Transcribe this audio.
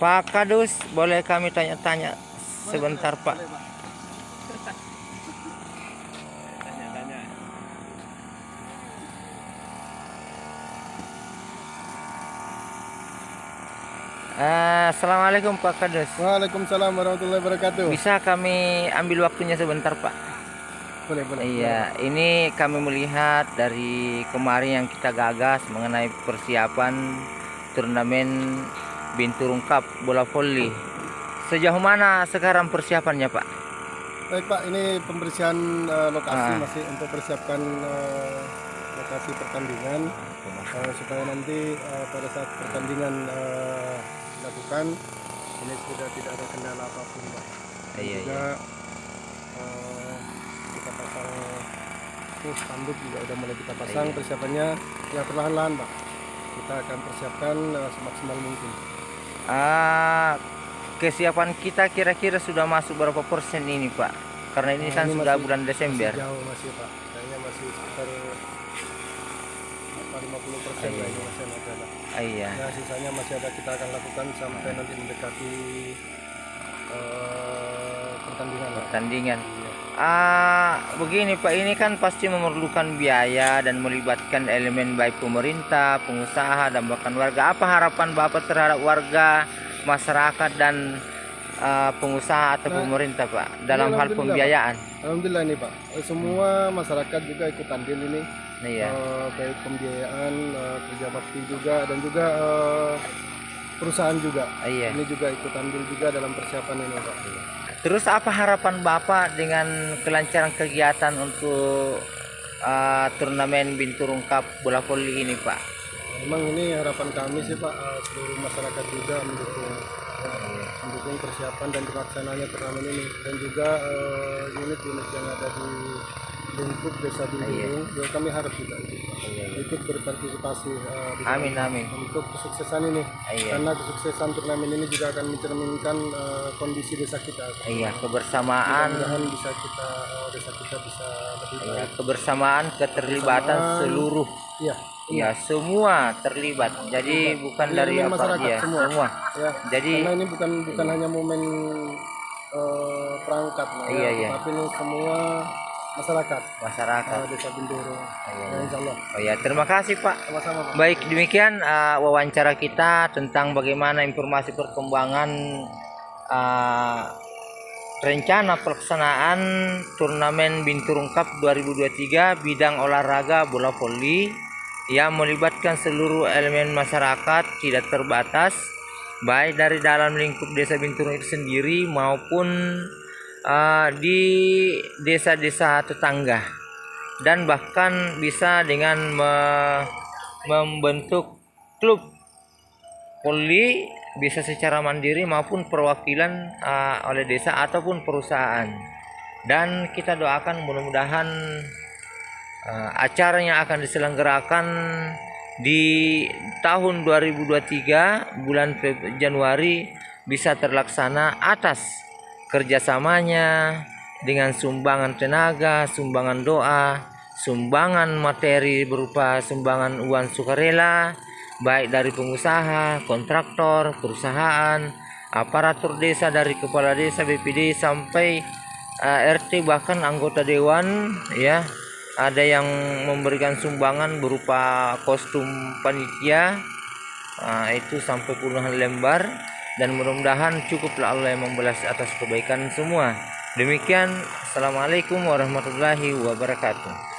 Pak Kadus, boleh kami tanya-tanya sebentar Pak? Tanya-tanya. Eh, Assalamualaikum Pak Kadus. Waalaikumsalam warahmatullahi wabarakatuh. Bisa kami ambil waktunya sebentar Pak? Boleh, boleh. Iya, ini kami melihat dari kemarin yang kita gagas mengenai persiapan turnamen Binturung Cup bola voli. Sejauh mana sekarang persiapannya Pak? Baik Pak, ini pembersihan eh, lokasi Ah. masih untuk persiapkan eh, lokasi pertandingan eh, supaya nanti eh, pada saat pertandingan eh, dilakukan ini sudah tidak ada kendala apa pun Pak. Dan Iya, juga eh, kita pasang tuh spanduk juga udah mulai kita pasang Iya. persiapannya ya perlahan-lahan Pak. Kita akan persiapkan eh, semaksimal mungkin. Ah, kesiapan kita kira-kira sudah masuk berapa persen ini Pak? Karena ini Nah, kan ini sudah masih- bulan Desember. Masih jauh masih Pak. Kayaknya masih sekitar apa 50 persen Iya, lah ini iya. masih ada. Ah, iya. Nah sisanya masih ada kita akan lakukan sampai nanti mendekati eh, pertandingan. Pertandingan. Iya. Ah, begini Pak, ini kan pasti memerlukan biaya dan melibatkan elemen baik pemerintah, pengusaha dan bahkan warga. Apa harapan Bapak terhadap warga, masyarakat dan ah, pengusaha atau Nah, pemerintah Pak dalam hal alhamdulillah, Pak. pembiayaan? Alhamdulillah ini Pak. Semua masyarakat juga ikut andil ini. Iya. Eh, baik pembiayaan, eh, kerja bakti juga dan juga eh, perusahaan juga. Iya. Ini juga ikut andil juga dalam persiapan ini Pak. Terus apa harapan Bapak dengan kelancaran kegiatan untuk ah, turnamen Binturung Cup bola voli ini Pak? Memang ini harapan kami sih Pak, eh, seluruh masyarakat juga mendukung mendukung persiapan dan pelaksananya turnamen ini dan juga eh, unit-unit yang ada di lingkup desa Binturung juga kami harap juga ikut, Pak. ikut berpartisipasi dalam- Amin amin. untuk kesuksesan ini Iya. karena kesuksesan turnamen ini juga akan mencerminkan eh, kondisi desa kita. Iya, kebersamaan Mudah-mudahan bisa kita eh, desa kita bisa lebih Iya, baik. kebersamaan, keterlibatan Kebersamaan. seluruh Iya, ya semua terlibat. Jadi bukan dari apa ya, semua. semua. ya. Jadi karena ini bukan bukan hanya momen eh, perangkat lah Iya, ya, iya. tapi ini semua masyarakat masyarakat. desa Bindoro Iya. ya, insya Allah Oh ya, terima kasih Pak. sama-sama Pak. Baik, demikian uh, wawancara kita tentang bagaimana informasi perkembangan uh, rencana pelaksanaan turnamen Binturung Cup 2023 bidang olahraga bola voli yang melibatkan seluruh elemen masyarakat tidak terbatas baik dari dalam lingkup desa Binturung itu sendiri maupun uh, di desa-desa tetangga. Dan bahkan bisa dengan me- membentuk klub poli bisa secara mandiri maupun perwakilan uh, oleh desa ataupun perusahaan. Dan kita doakan mudah-mudahan uh, acara yang akan diselenggarakan di tahun 2023 bulan Januari bisa terlaksana atas kerjasamanya dengan sumbangan tenaga, sumbangan doa, sumbangan materi berupa sumbangan uang sukarela, baik dari pengusaha, kontraktor, perusahaan, aparatur desa dari kepala desa BPD sampai eh, RT bahkan anggota dewan ya. Ada yang memberikan sumbangan berupa kostum panitia Nah, itu sampai puluhan lembar dan mudah-mudahan cukuplah Allah yang membalas atas kebaikan semua. Demikian, Assalamualaikum warahmatullahi wabarakatuh.